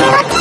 Ah!